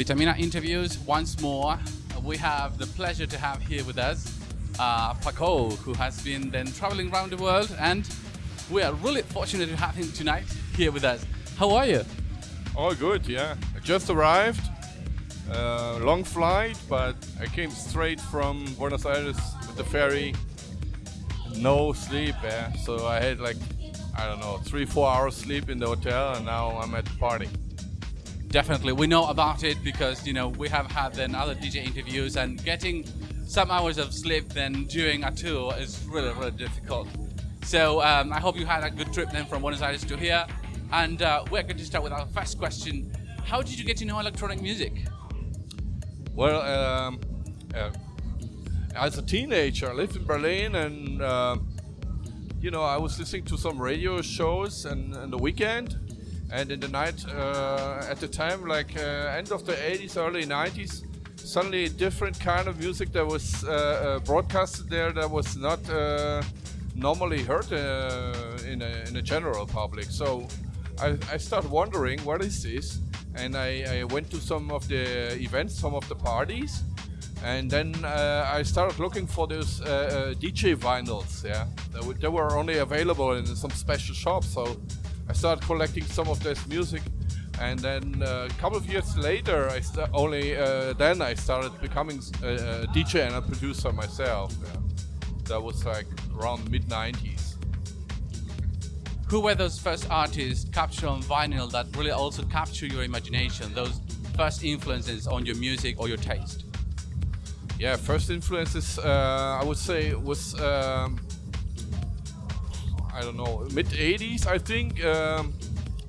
Vitamina interviews once more. We have the pleasure to have here with us uh, Paco, who has been then traveling around the world, and we are really fortunate to have him tonight here with us. How are you? All good, yeah. I just arrived. Uh, long flight, but I came straight from Buenos Aires with the ferry. No sleep, yeah. So I had like, I don't know, three, four hours sleep in the hotel, and now I'm at the party. Definitely, we know about it because you know we have had then other DJ interviews, and getting some hours of sleep then during a tour is really, really difficult. So um, I hope you had a good trip then from Buenos Aires to here. And uh, we're going to start with our first question. How did you get to know electronic music? Well, um, uh, as a teenager, I lived in Berlin and, uh, you know, I was listening to some radio shows and, and the weekend. And in the night, uh, at the time, like uh, end of the 80s, early 90s, suddenly a different kind of music that was uh, uh, broadcasted there that was not uh, normally heard in, a, in a general public. So I, I started wondering what is this, and I, I, went to some of the events, some of the parties, and then uh, I started looking for those uh, uh, DJ vinyls. Yeah, they, they, were only available in some special shops, so I started collecting some of this music and then uh, a couple of years later, I only uh, then I started becoming a, a, DJ and a producer myself. Yeah. That was like around mid 90s. Who were those first artists captured on vinyl that really also capture your imagination? Those first influences on your music or your taste? Yeah, first influences uh, I would say was um, I don't know mid 80s I think. Um,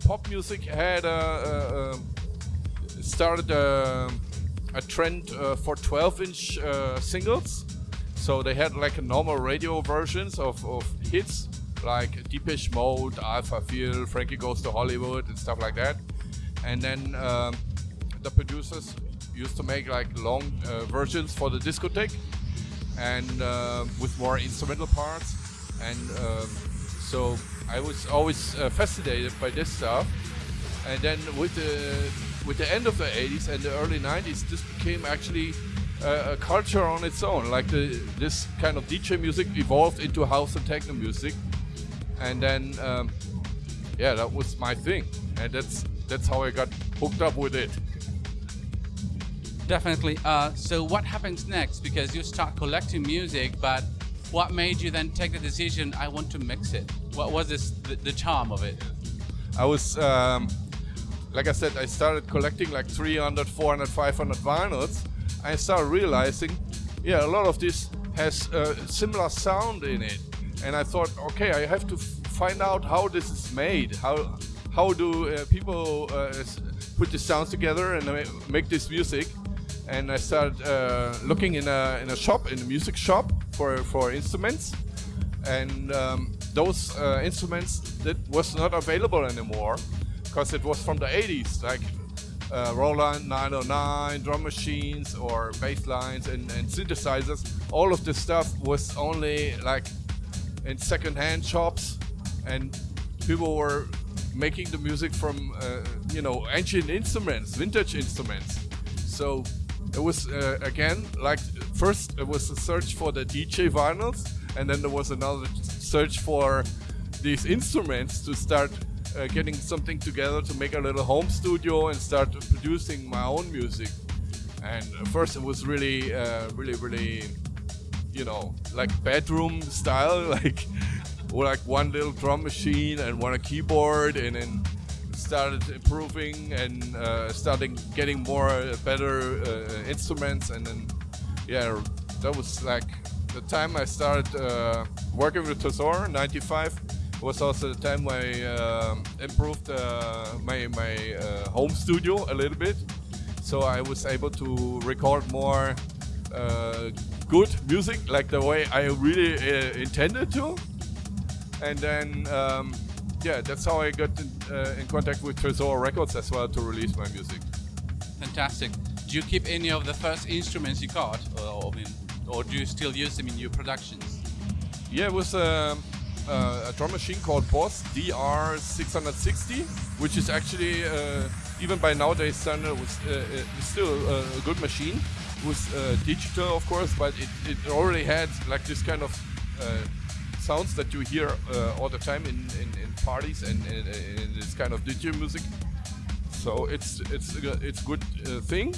pop music had uh, started a, a trend uh, for 12-inch uh, singles. So they had like a normal radio versions of, of hits like Depeche Mode, Alphaville, Frankie Goes to Hollywood, and stuff like that. And then um, the producers used to make like long uh, versions for the discotheque and uh, with more instrumental parts. And um, so I was always uh, fascinated by this stuff. And then with the with the end of the 80s and the early 90s, this became actually uh, a culture on its own. Like the, this kind of DJ music evolved into house and techno music, and then um, yeah, that was my thing, and that's that's how I got hooked up with it. Definitely. Uh, so what happens next? Because you start collecting music, but what made you then take the decision? I want to mix it. What was this the, the charm of it? I was, um, like I said, I started collecting like 300, 400, 500 vinyls. I started realizing, yeah, a lot of this has a similar sound in it. And I thought, okay, I have to find out how this is made. How how do uh, people uh, put the sounds together and make this music? And I started uh, looking in a in a shop, in a music shop for for instruments, and um, those uh, instruments that was not available anymore because it was from the 80s, like uh, Roland 909 drum machines or bass lines and, and synthesizers. All of this stuff was only like in second-hand shops, and people were making the music from uh, you know ancient instruments, vintage instruments. So it was uh, again like first it was a search for the DJ vinyls, and then there was another search for these instruments to start uh, getting something together to make a little home studio and start producing my own music. And first it was really, uh, really, really, you know, like bedroom style, like like one little drum machine and one a keyboard, and then started improving and uh, starting getting more uh, better uh, instruments, and then yeah, that was like the time I started uh, working with Tresor, 95, was also the time I uh, improved uh, my, my uh, home studio a little bit. So I was able to record more uh, good music, like the way I really intended to. And then, um, yeah, that's how I got in, in contact with Tresor Records as well to release my music. Fantastic. Do you keep any of the first instruments you got? Or, I mean, or do you still use them in your productions? Yeah, it was um, uh, a drum machine called Boss DR660, which is actually uh, even by nowadays standard, was uh, uh still a good machine. It was uh, digital, of course, but it, it already had like this kind of uh, sounds that you hear uh, all the time in, in, in parties and in, this kind of DJ music. So it's it's it's good uh, thing,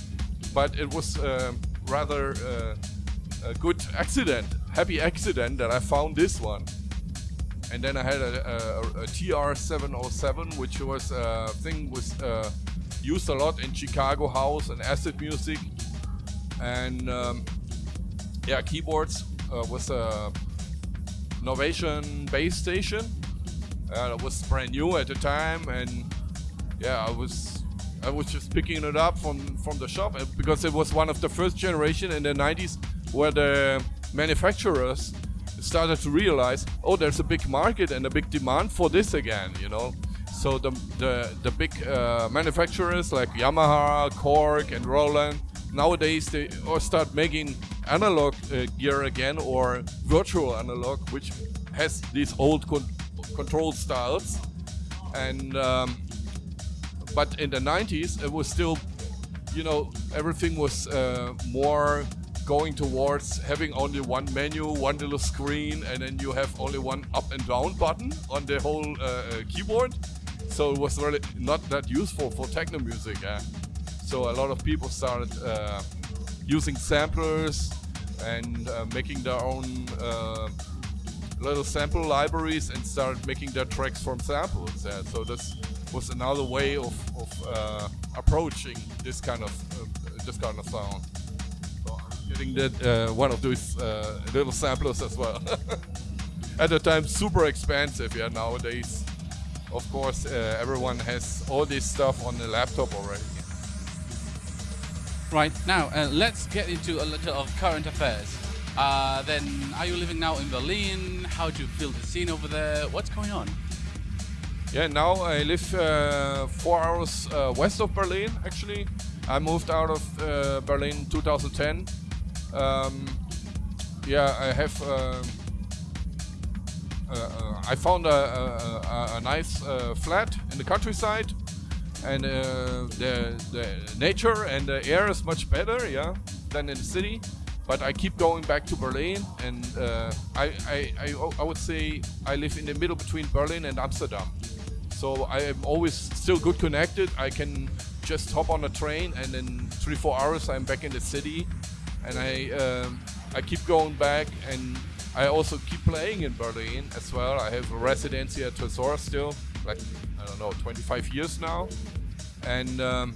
but it was uh, rather uh, a good accident, happy accident that I found this one. And then I had a, a, a TR-707, which was a thing was uh, used a lot in Chicago house and acid music, and um, yeah, keyboards uh, was a Novation Bass Station. Uh, it was brand new at the time, and yeah, I was I was just picking it up from from the shop because it was one of the first generation in the 90s where the manufacturers started to realize, oh, there's a big market and a big demand for this again, you know. So the the the big uh, manufacturers like Yamaha, Korg, and Roland nowadays they or start making analog uh, gear again or virtual analog, which has these old con control styles. And um, but in the 90s, it was still, you know, everything was uh, more going towards having only one menu, one little screen, and then you have only one up and down button on the whole uh, uh keyboard. So it was really not that useful for techno music. So a lot of people started uh, using samplers and uh, making their own uh, little sample libraries and started making their tracks from samples. Yeah. So this was another way of, of uh, approaching this kind of uh, this kind of sound. So I'm getting that uh, one of those little samplers as well. At the time, super expensive. Yeah, nowadays of course, uh, everyone has all this stuff on the laptop already. Right, now uh, let's get into a little of current affairs. Uh, then, are you living now in Berlin? How do you feel the scene over there? What's going on? Yeah, now I live uh, four hours uh, west of Berlin, actually. I moved out of uh, Berlin 2010. Um, yeah, I have. Uh, I found a, a, a nice flat in the countryside and uh, the, the nature and the air is much better, yeah, than in the city. But I keep going back to Berlin, and uh, I, I, I, I, would say I live in the middle between Berlin and Amsterdam. So I am always still good connected. I can just hop on a train, and in three four hours I'm back in the city, and I um, I keep going back, and I also keep playing in Berlin as well. I have a residency at Tresor still, like I don't know, 25 years now, and um,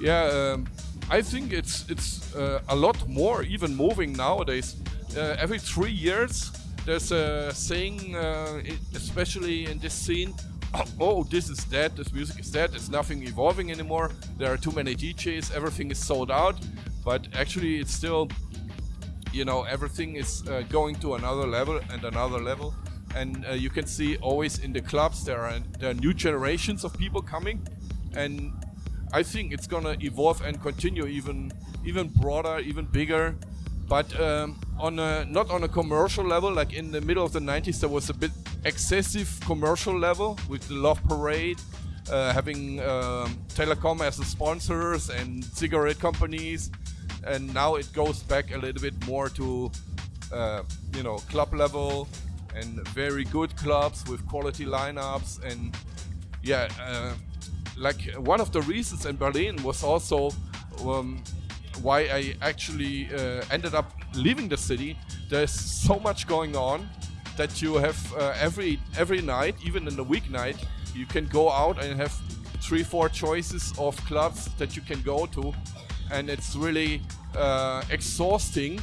yeah, um, I think it's it's uh, a lot more even moving nowadays. Uh, every three years, there's a saying, uh, especially in this scene. Oh, this is dead. This music is dead. It's nothing evolving anymore. There are too many DJs. Everything is sold out. But actually, it's still, you know, everything is uh, going to another level and another level and uh, you can see always in the clubs there are there are new generations of people coming. And I think it's gonna evolve and continue even even broader even bigger. But um, on a not on a commercial level like in the middle of the 90s there was a bit excessive commercial level with the love parade uh, having um, telecom as the sponsors and cigarette companies. And now it goes back a little bit more to uh, you know club level and very good clubs with quality lineups and yeah uh, like one of the reasons in Berlin was also um, why I actually uh, ended up leaving the city. There's so much going on that you have uh, every every night even in the weeknight you can go out and have three four choices of clubs that you can go to. And it's really uh, exhausting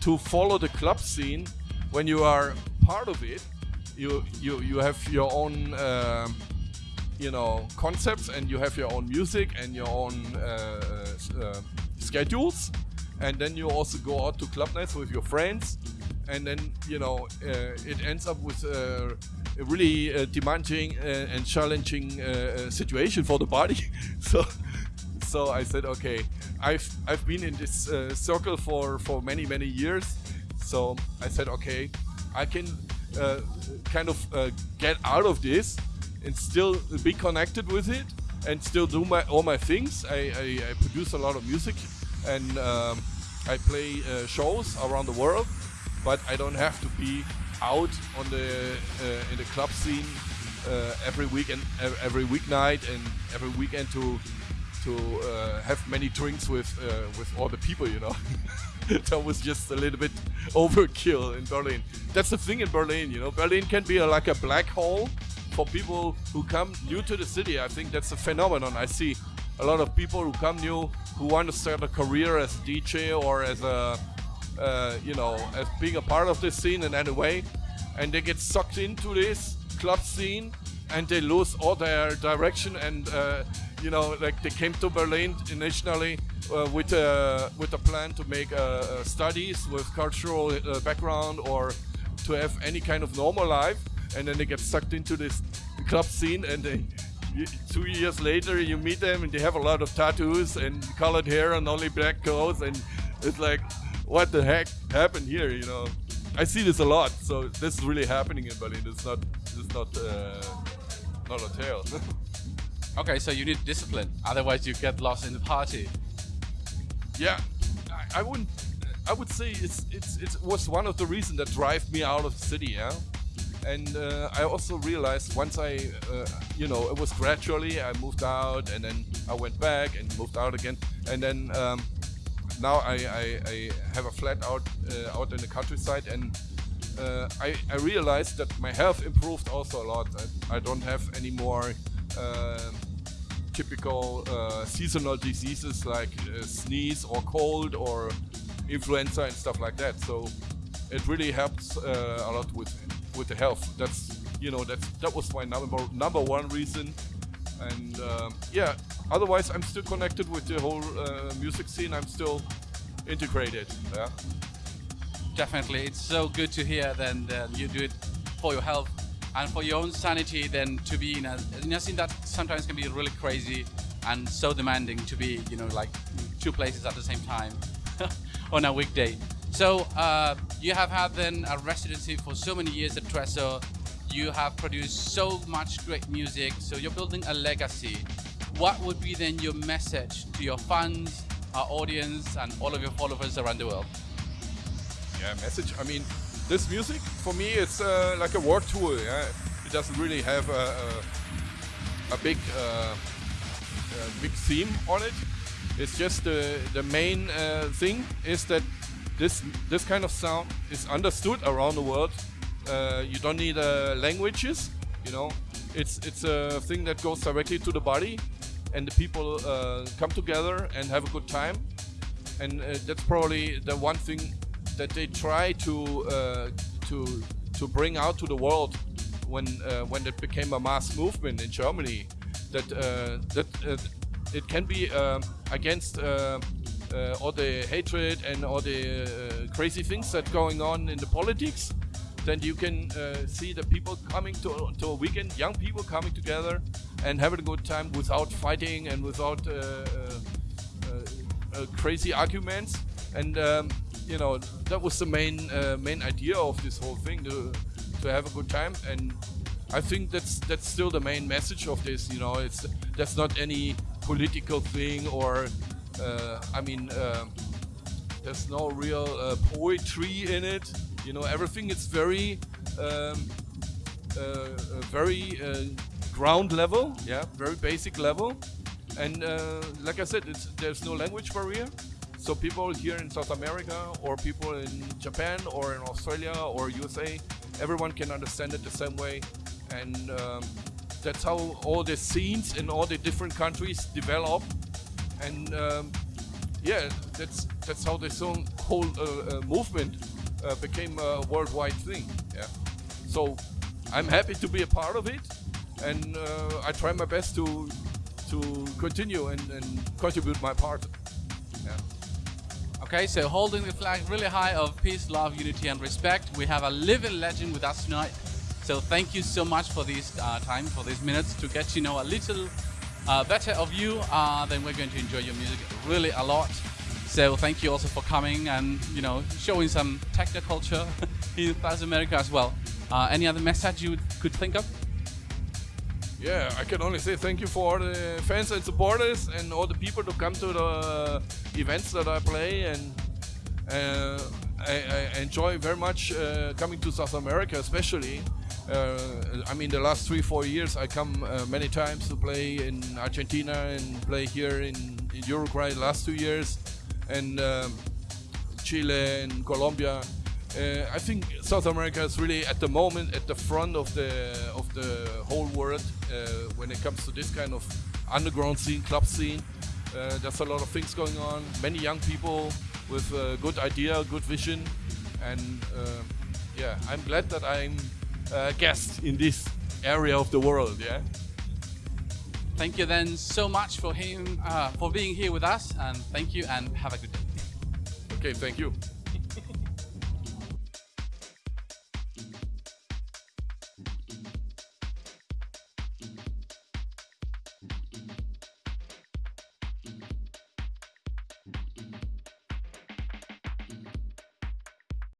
to follow the club scene when you are part of it, you you you have your own uh, you know concepts and you have your own music and your own uh, uh, schedules, and then you also go out to club nights with your friends, and then you know uh, it ends up with uh, a really uh, demanding and challenging situation for the body. so so I said, okay, I've I've been in this circle for for many many years. So I said, okay, I can uh, kind of uh, get out of this and still be connected with it and still do my all my things. I, I, I produce a lot of music, and um, I play uh, shows around the world. But I don't have to be out on the uh, in the club scene uh, every weekend, every weeknight, and every weekend to to uh, have many drinks with with all the people. You know, that was just a little bit overkill in Berlin. That's the thing in Berlin. You know, Berlin can be a, like a black hole for people who come new to the city. I think that's a phenomenon. I see a lot of people who come new who want to start a career as DJ or as a uh, you know, as being a part of this scene in any way, and they get sucked into this club scene, and they lose all their direction. And uh, you know, like they came to Berlin initially with a with a plan to make uh, uh, studies with cultural uh, background or to have any kind of normal life, and then they get sucked into this club scene, and they two years later you meet them and they have a lot of tattoos and colored hair and only black clothes and it's like what the heck happened here? You know, I see this a lot. So this is really happening in Berlin. It's not, it's not, uh, not a tale. okay, so you need discipline. Otherwise, you get lost in the party. Yeah, I, wouldn't. I would say it's, it's it was one of the reasons that drive me out of the city. Yeah. And uh, I also realized once I, uh, you know, it was gradually. I moved out, and then I went back and moved out again, and then um, now I, I, I, have a flat out uh, out in the countryside and uh, I, I realized that my health improved also a lot. I, I don't have any more uh, typical uh, seasonal diseases like uh, sneeze or cold or influenza and stuff like that. So it really helps uh, a lot with with the health. That's you know that's that was my number number one reason. And um, yeah, otherwise, I'm still connected with the whole uh, music scene. I'm still integrated. Yeah. Definitely, it's so good to hear. Then you do it for your health and for your own sanity. Then to be in a, in a scene that sometimes can be really crazy and so demanding to be, you know, like two places at the same time on a weekday. So uh, you have had then a residency for so many years at Tresor. You have produced so much great music. So you're building a legacy what would be then your message to your fans, our audience, and all of your followers around the world? Yeah, message. I mean, this music for me it's uh, like a work tool. Yeah, it doesn't really have a, a, a big uh, a big theme on it. It's just the the main uh, thing is that this this kind of sound is understood around the world. Uh, you don't need uh, languages. You know, it's it's a thing that goes directly to the body and the people uh, come together and have a good time. And uh, that's probably the one thing that they try to uh, to to bring out to the world when uh, when it became a mass movement in Germany. That uh, that uh, it can be um, against. all the hatred and all the crazy things that going on in the politics, then you can see the people coming to, to a weekend, young people coming together and having a good time without fighting and without uh, uh, uh, crazy arguments. And um, you know that was the main main idea of this whole thing to to have a good time and I think that's that's still the main message of this. You know, it's that's not any political thing or uh, I mean, uh, there's no real uh, poetry in it. You know, everything is very, um, very ground level, yeah, very basic level. And uh, like I said, there's no language barrier. So people here in South America or people in Japan or in Australia or USA, everyone can understand it the same way. And um, that's how all the scenes in all the different countries develop. And um, yeah, that's that's how this whole uh, uh, movement uh, became a worldwide thing. Yeah. So I'm happy to be a part of it and uh, I try my best to to continue and, and contribute my part. Okay, so holding the flag really high of peace, love, unity, and respect. We have a living legend with us tonight. So thank you so much for this uh, time, for these minutes to get to know a little uh, better of you. Uh, then we're going to enjoy your music really a lot. So thank you also for coming and you know showing some techno culture in South America as well. Uh, any other message you could think of? Yeah, I can only say thank you for all the fans and supporters and all the people to come to the events that I play and uh, I, I, enjoy very much uh, coming to South America, especially. Uh, I mean, the last three, four years, I come uh, many times to play in Argentina and play here in, in Uruguay. The last two years, and um, Chile and Colombia. Uh, I think South America is really at the moment at the front of the of the whole world when it comes to this kind of underground scene, club scene. Uh, there's a lot of things going on. Many young people with a good idea, good vision, and uh, yeah, I'm glad that I'm a guest in this area of the world. Yeah. Thank you then so much for him uh, for being here with us, and thank you and have a good day. Okay, thank you.